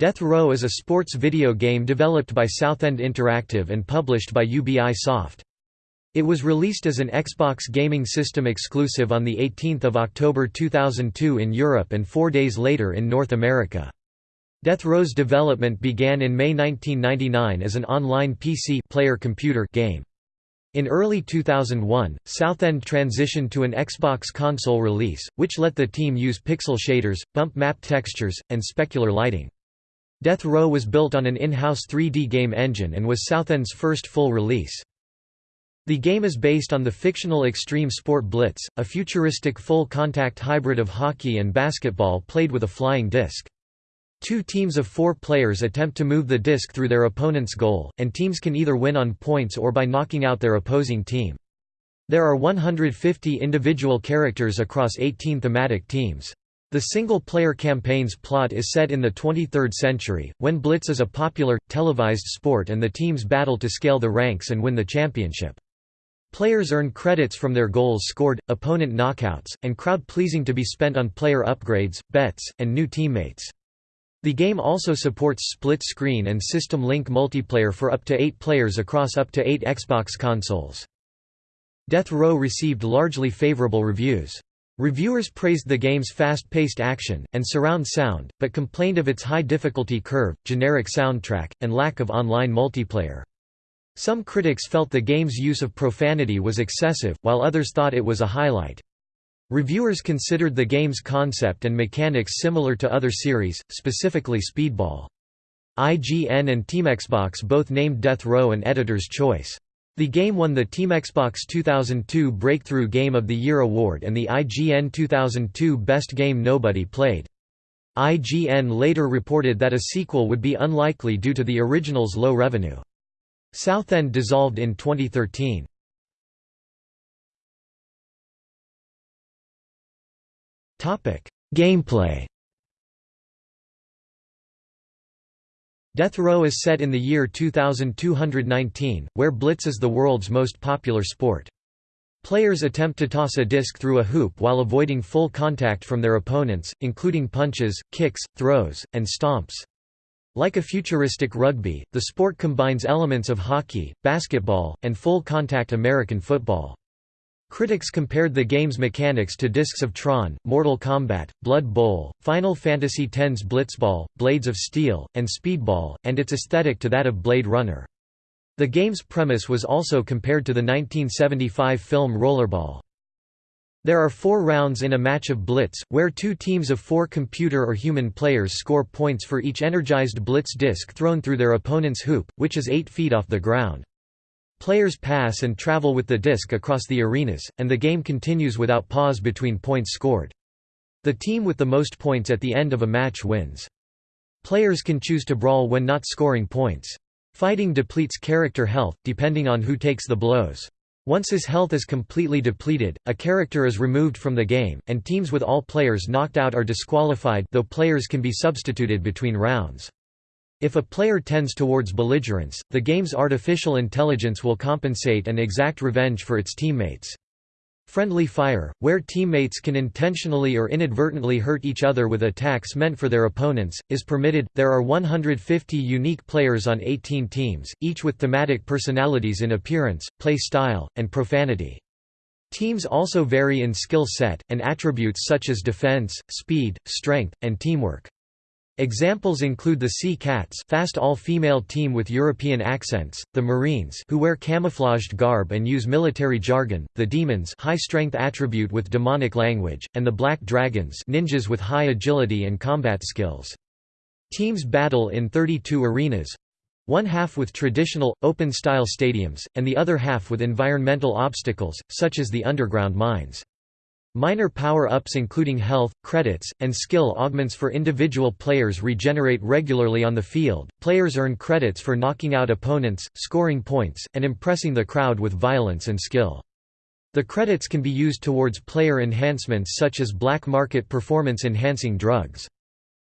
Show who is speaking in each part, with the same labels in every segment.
Speaker 1: Death Row is a sports video game developed by Southend Interactive and published by Ubisoft. It was released as an Xbox gaming system exclusive on 18 October 2002 in Europe and four days later in North America. Death Row's development began in May 1999 as an online PC player computer game. In early 2001, Southend transitioned to an Xbox console release, which let the team use pixel shaders, bump map textures, and specular lighting. Death Row was built on an in-house 3D game engine and was Southend's first full release. The game is based on the fictional extreme sport Blitz, a futuristic full-contact hybrid of hockey and basketball played with a flying disc. Two teams of four players attempt to move the disc through their opponent's goal, and teams can either win on points or by knocking out their opposing team. There are 150 individual characters across 18 thematic teams. The single-player campaign's plot is set in the 23rd century, when Blitz is a popular, televised sport and the teams battle to scale the ranks and win the championship. Players earn credits from their goals scored, opponent knockouts, and crowd-pleasing to be spent on player upgrades, bets, and new teammates. The game also supports split-screen and system link multiplayer for up to eight players across up to eight Xbox consoles. Death Row received largely favorable reviews. Reviewers praised the game's fast-paced action, and surround sound, but complained of its high difficulty curve, generic soundtrack, and lack of online multiplayer. Some critics felt the game's use of profanity was excessive, while others thought it was a highlight. Reviewers considered the game's concept and mechanics similar to other series, specifically Speedball. IGN and TeamXbox both named Death Row an editor's choice. The game won the Team Xbox 2002 Breakthrough Game of the Year award and the IGN 2002 Best Game Nobody Played. IGN later reported that a sequel would be unlikely due to the original's low revenue. Southend dissolved in 2013. Gameplay Death Row is set in the year 2219, where Blitz is the world's most popular sport. Players attempt to toss a disc through a hoop while avoiding full contact from their opponents, including punches, kicks, throws, and stomps. Like a futuristic rugby, the sport combines elements of hockey, basketball, and full-contact American football. Critics compared the game's mechanics to Discs of Tron, Mortal Kombat, Blood Bowl, Final Fantasy X's Blitzball, Blades of Steel, and Speedball, and its aesthetic to that of Blade Runner. The game's premise was also compared to the 1975 film Rollerball. There are four rounds in a match of Blitz, where two teams of four computer or human players score points for each energized Blitz disc thrown through their opponent's hoop, which is 8 feet off the ground. Players pass and travel with the disc across the arenas, and the game continues without pause between points scored. The team with the most points at the end of a match wins. Players can choose to brawl when not scoring points. Fighting depletes character health, depending on who takes the blows. Once his health is completely depleted, a character is removed from the game, and teams with all players knocked out are disqualified though players can be substituted between rounds. If a player tends towards belligerence, the game's artificial intelligence will compensate and exact revenge for its teammates. Friendly fire, where teammates can intentionally or inadvertently hurt each other with attacks meant for their opponents, is permitted. There are 150 unique players on 18 teams, each with thematic personalities in appearance, play style, and profanity. Teams also vary in skill set, and attributes such as defense, speed, strength, and teamwork. Examples include the Sea Cats fast all-female team with European accents, the Marines who wear camouflaged garb and use military jargon, the Demons high-strength attribute with demonic language, and the Black Dragons ninjas with high agility and combat skills. Teams battle in 32 arenas, one half with traditional, open-style stadiums, and the other half with environmental obstacles, such as the underground mines. Minor power-ups including health, credits, and skill augments for individual players regenerate regularly on the field. Players earn credits for knocking out opponents, scoring points, and impressing the crowd with violence and skill. The credits can be used towards player enhancements such as black market performance-enhancing drugs.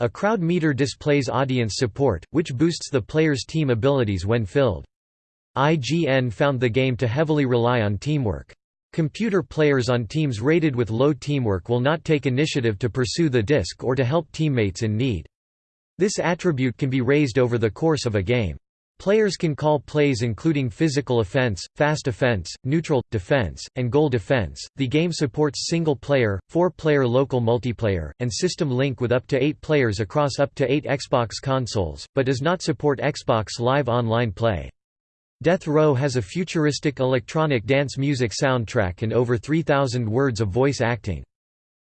Speaker 1: A crowd meter displays audience support, which boosts the player's team abilities when filled. IGN found the game to heavily rely on teamwork. Computer players on teams rated with low teamwork will not take initiative to pursue the disc or to help teammates in need. This attribute can be raised over the course of a game. Players can call plays including physical offense, fast offense, neutral, defense, and goal defense. The game supports single player, four player local multiplayer, and system link with up to eight players across up to eight Xbox consoles, but does not support Xbox Live Online play. Death Row has a futuristic electronic dance music soundtrack and over 3,000 words of voice acting.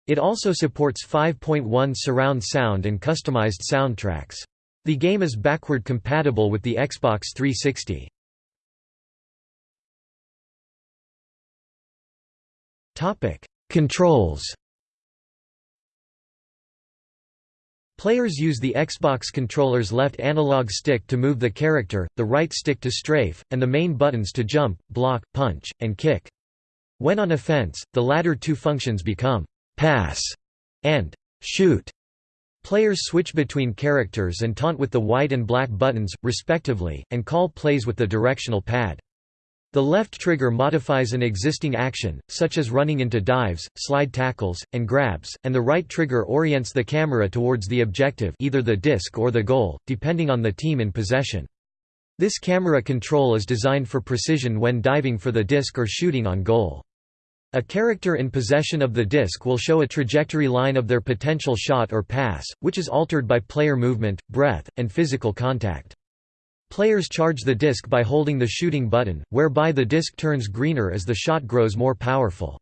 Speaker 1: It also supports 5.1 surround sound and customized soundtracks. The game is backward compatible with the Xbox 360. Topic: Controls. Players use the Xbox controller's left analog stick to move the character, the right stick to strafe, and the main buttons to jump, block, punch, and kick. When on offense, the latter two functions become pass and shoot. Players switch between characters and taunt with the white and black buttons, respectively, and call plays with the directional pad. The left trigger modifies an existing action, such as running into dives, slide tackles, and grabs, and the right trigger orients the camera towards the objective either the disc or the goal, depending on the team in possession. This camera control is designed for precision when diving for the disc or shooting on goal. A character in possession of the disc will show a trajectory line of their potential shot or pass, which is altered by player movement, breath, and physical contact. Players charge the disc by holding the shooting button, whereby the disc turns greener as the shot grows more powerful.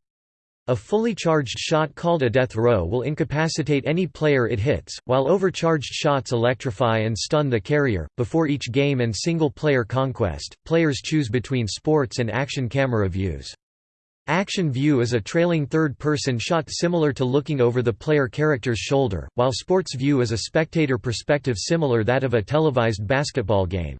Speaker 1: A fully charged shot called a death row will incapacitate any player it hits, while overcharged shots electrify and stun the carrier. Before each game and single player conquest, players choose between sports and action camera views. Action view is a trailing third-person shot similar to looking over the player character's shoulder, while sports view is a spectator perspective similar that of a televised basketball game.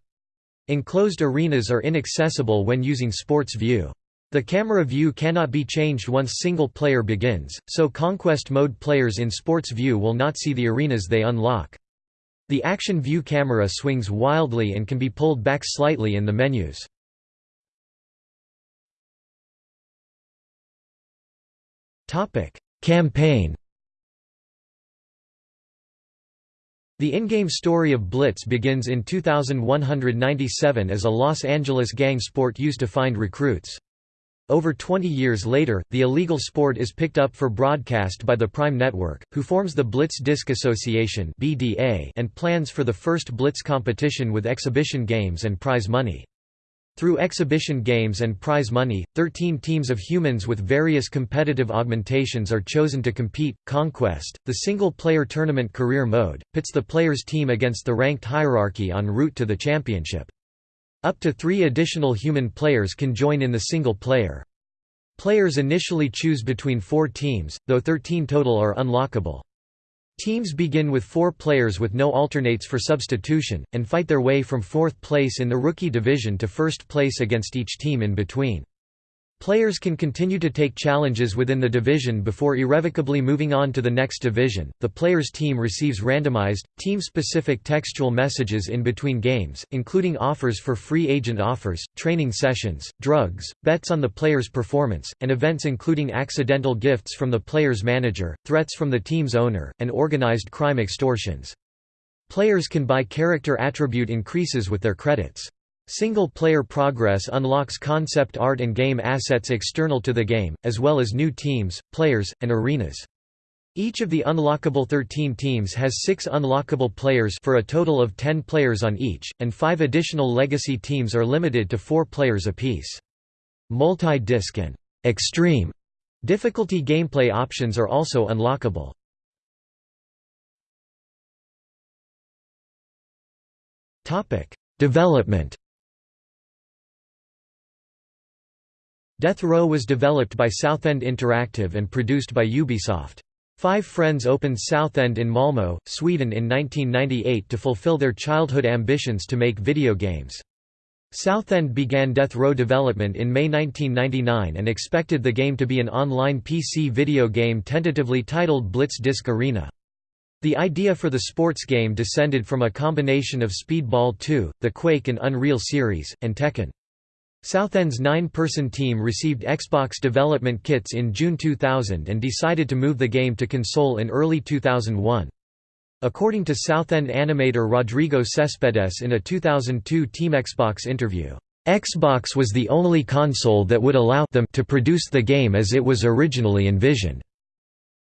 Speaker 1: Enclosed arenas are inaccessible when using sports view. The camera view cannot be changed once single player begins, so conquest mode players in sports view will not see the arenas they unlock. The action view camera swings wildly and can be pulled back slightly in the menus. Topic: Campaign. The in-game story of Blitz begins in 2197 as a Los Angeles gang sport used to find recruits. Over 20 years later, the illegal sport is picked up for broadcast by the Prime Network, who forms the Blitz Disc Association and plans for the first Blitz competition with exhibition games and prize money. Through exhibition games and prize money, 13 teams of humans with various competitive augmentations are chosen to compete. Conquest, the single player tournament career mode, pits the player's team against the ranked hierarchy en route to the championship. Up to three additional human players can join in the single player. Players initially choose between four teams, though 13 total are unlockable. Teams begin with four players with no alternates for substitution, and fight their way from fourth place in the rookie division to first place against each team in between. Players can continue to take challenges within the division before irrevocably moving on to the next division. The player's team receives randomized, team specific textual messages in between games, including offers for free agent offers, training sessions, drugs, bets on the player's performance, and events including accidental gifts from the player's manager, threats from the team's owner, and organized crime extortions. Players can buy character attribute increases with their credits. Single-player progress unlocks concept art and game assets external to the game, as well as new teams, players, and arenas. Each of the unlockable 13 teams has six unlockable players for a total of 10 players on each, and five additional legacy teams are limited to four players apiece. Multi-disc and «extreme» difficulty gameplay options are also unlockable. Development Death Row was developed by Southend Interactive and produced by Ubisoft. Five friends opened Southend in Malmö, Sweden in 1998 to fulfill their childhood ambitions to make video games. Southend began Death Row development in May 1999 and expected the game to be an online PC video game tentatively titled Blitz Disc Arena. The idea for the sports game descended from a combination of Speedball 2, the Quake and Unreal series, and Tekken. Southend's nine-person team received Xbox development kits in June 2000 and decided to move the game to console in early 2001. according to Southend animator Rodrigo Cespedes in a 2002 Team Xbox interview. Xbox was the only console that would allow them to produce the game as it was originally envisioned.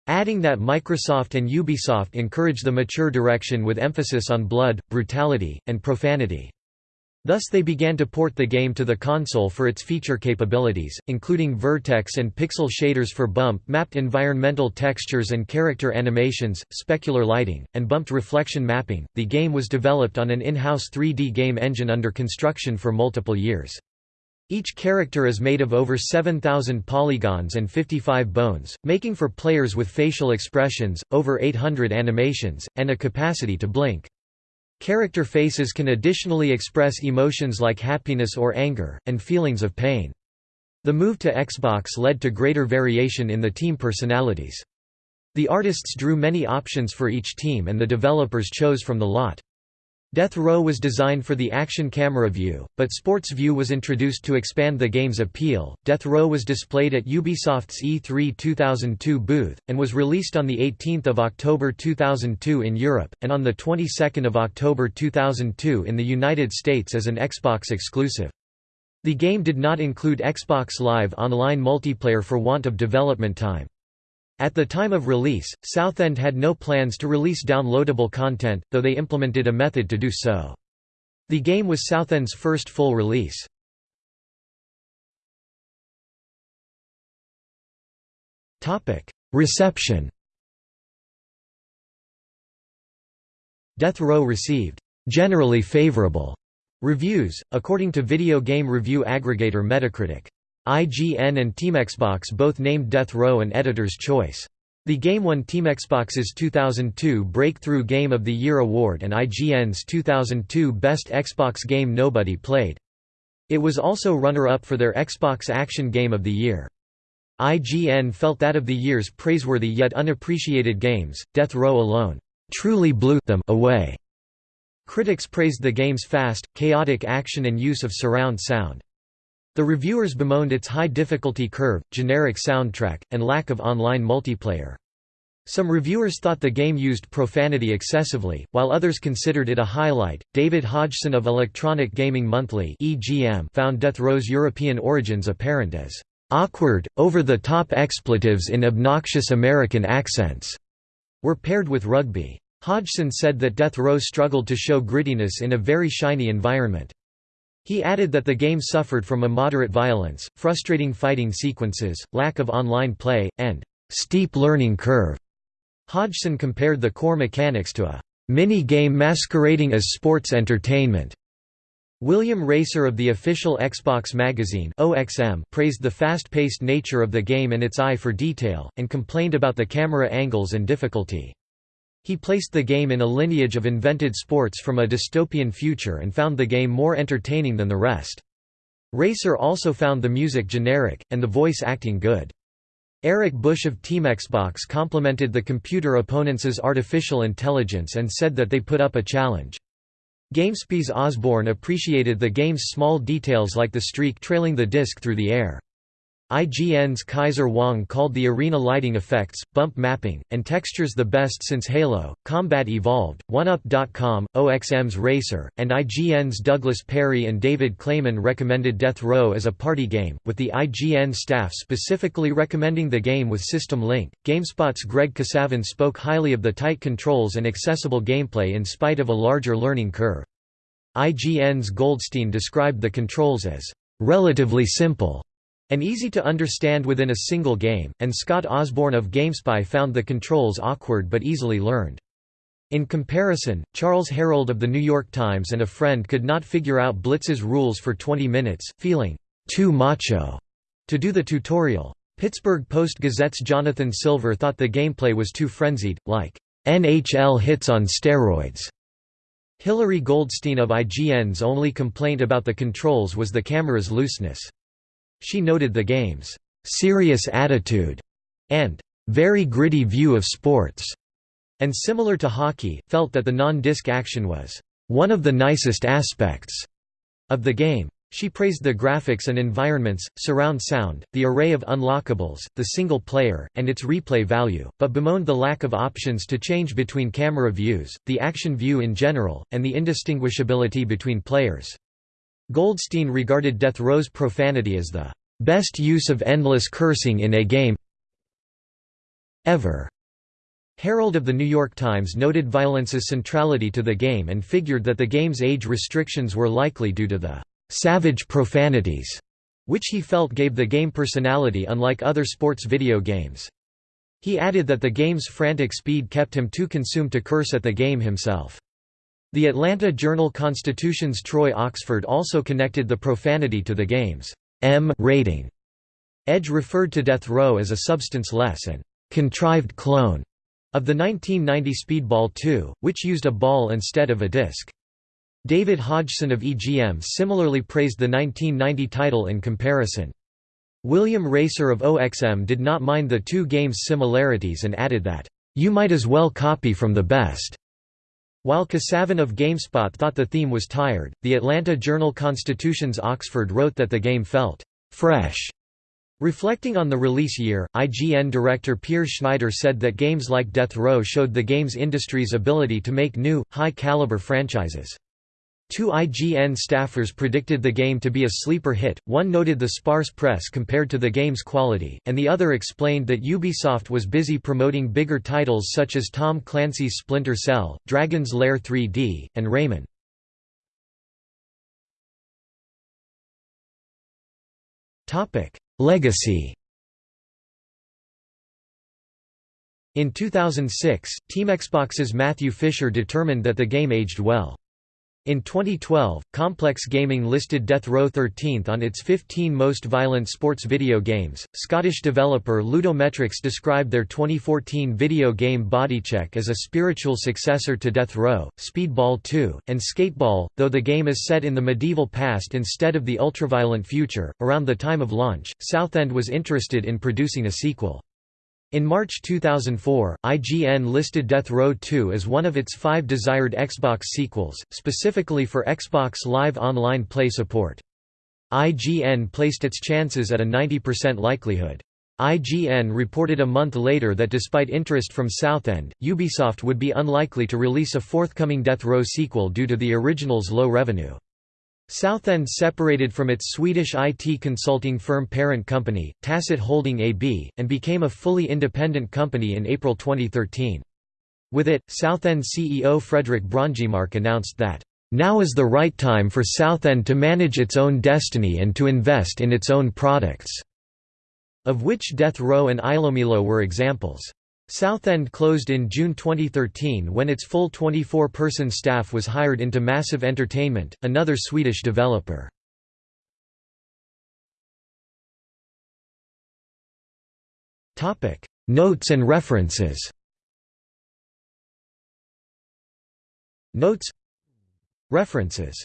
Speaker 1: Adding that Microsoft and Ubisoft encourage the mature direction with emphasis on blood, brutality, and profanity. Thus they began to port the game to the console for its feature capabilities, including vertex and pixel shaders for bump-mapped environmental textures and character animations, specular lighting, and bumped reflection mapping. The game was developed on an in-house 3D game engine under construction for multiple years. Each character is made of over 7,000 polygons and 55 bones, making for players with facial expressions, over 800 animations, and a capacity to blink. Character faces can additionally express emotions like happiness or anger, and feelings of pain. The move to Xbox led to greater variation in the team personalities. The artists drew many options for each team and the developers chose from the lot. Death Row was designed for the action camera view, but Sports View was introduced to expand the game's appeal. Death Row was displayed at Ubisoft's E3 2002 booth, and was released on 18 October 2002 in Europe, and on the 22nd of October 2002 in the United States as an Xbox exclusive. The game did not include Xbox Live Online multiplayer for want of development time. At the time of release, Southend had no plans to release downloadable content, though they implemented a method to do so. The game was Southend's first full release. Reception Death Row received generally favorable reviews, according to video game review aggregator Metacritic. IGN and TeamXbox both named Death Row an Editor's Choice. The game won TeamXbox's 2002 Breakthrough Game of the Year award and IGN's 2002 Best Xbox Game Nobody Played. It was also runner-up for their Xbox Action Game of the Year. IGN felt that of the year's praiseworthy yet unappreciated games, Death Row alone truly blew them away. Critics praised the game's fast, chaotic action and use of surround sound. The reviewers bemoaned its high difficulty curve, generic soundtrack, and lack of online multiplayer. Some reviewers thought the game used profanity excessively, while others considered it a highlight. David Hodgson of Electronic Gaming Monthly (EGM) found Death Row's European origins apparent as awkward, over-the-top expletives in obnoxious American accents were paired with rugby. Hodgson said that Death Row struggled to show grittiness in a very shiny environment. He added that the game suffered from immoderate violence, frustrating fighting sequences, lack of online play, and steep learning curve. Hodgson compared the core mechanics to a mini-game masquerading as sports entertainment. William Racer of the official Xbox magazine OXM praised the fast-paced nature of the game and its eye for detail, and complained about the camera angles and difficulty. He placed the game in a lineage of invented sports from a dystopian future and found the game more entertaining than the rest. Racer also found the music generic, and the voice acting good. Eric Bush of Team Xbox complimented the computer opponents' artificial intelligence and said that they put up a challenge. GameSpy's Osborne appreciated the game's small details like the streak trailing the disc through the air. IGN's Kaiser Wang called the arena lighting effects, bump mapping, and textures the best since Halo, Combat Evolved, OneUp.com, OXM's Racer, and IGN's Douglas Perry and David Clayman recommended Death Row as a party game, with the IGN staff specifically recommending the game with System Link. GameSpot's Greg Kasavin spoke highly of the tight controls and accessible gameplay in spite of a larger learning curve. IGN's Goldstein described the controls as relatively simple and easy to understand within a single game, and Scott Osborne of GameSpy found the controls awkward but easily learned. In comparison, Charles Herold of The New York Times and a friend could not figure out Blitz's rules for 20 minutes, feeling too macho to do the tutorial. Pittsburgh Post-Gazette's Jonathan Silver thought the gameplay was too frenzied, like NHL hits on steroids. Hilary Goldstein of IGN's only complaint about the controls was the camera's looseness. She noted the game's serious attitude and very gritty view of sports, and similar to hockey, felt that the non-disc action was one of the nicest aspects of the game. She praised the graphics and environments, surround sound, the array of unlockables, the single player, and its replay value, but bemoaned the lack of options to change between camera views, the action view in general, and the indistinguishability between players. Goldstein regarded Death Row's profanity as the best use of endless cursing in a game ever. Herold of The New York Times noted violence's centrality to the game and figured that the game's age restrictions were likely due to the savage profanities, which he felt gave the game personality unlike other sports video games. He added that the game's frantic speed kept him too consumed to curse at the game himself. The Atlanta Journal-Constitution's Troy Oxford also connected the profanity to the game's M rating. Edge referred to Death Row as a substance-less and contrived clone of the 1990 Speedball 2, which used a ball instead of a disc. David Hodgson of EGM similarly praised the 1990 title in comparison. William Racer of OXM did not mind the two games' similarities and added that, "...you might as well copy from the best." While Kasavin of GameSpot thought the theme was tired, the Atlanta Journal-Constitution's Oxford wrote that the game felt "...fresh." Reflecting on the release year, IGN director Peer Schneider said that games like Death Row showed the games industry's ability to make new, high-caliber franchises. Two IGN staffers predicted the game to be a sleeper hit, one noted the sparse press compared to the game's quality, and the other explained that Ubisoft was busy promoting bigger titles such as Tom Clancy's Splinter Cell, Dragon's Lair 3D, and Rayman. Legacy In 2006, Team Xbox's Matthew Fisher determined that the game aged well. In 2012, Complex Gaming listed Death Row 13th on its 15 most violent sports video games. Scottish developer Ludometrics described their 2014 video game Bodycheck as a spiritual successor to Death Row, Speedball 2, and Skateball, though the game is set in the medieval past instead of the ultraviolent future. Around the time of launch, Southend was interested in producing a sequel. In March 2004, IGN listed Death Row 2 as one of its five desired Xbox sequels, specifically for Xbox Live Online Play support. IGN placed its chances at a 90% likelihood. IGN reported a month later that despite interest from Southend, Ubisoft would be unlikely to release a forthcoming Death Row sequel due to the original's low revenue. Southend separated from its Swedish IT consulting firm parent company, Tactel Holding AB, and became a fully independent company in April 2013. With it, Southend CEO Fredrik Brongemark announced that, "...now is the right time for Southend to manage its own destiny and to invest in its own products." Of which Death Row and Ilomilo were examples. Southend closed in June 2013 when its full 24-person staff was hired into Massive Entertainment, another Swedish developer. Notes and references. Notes. References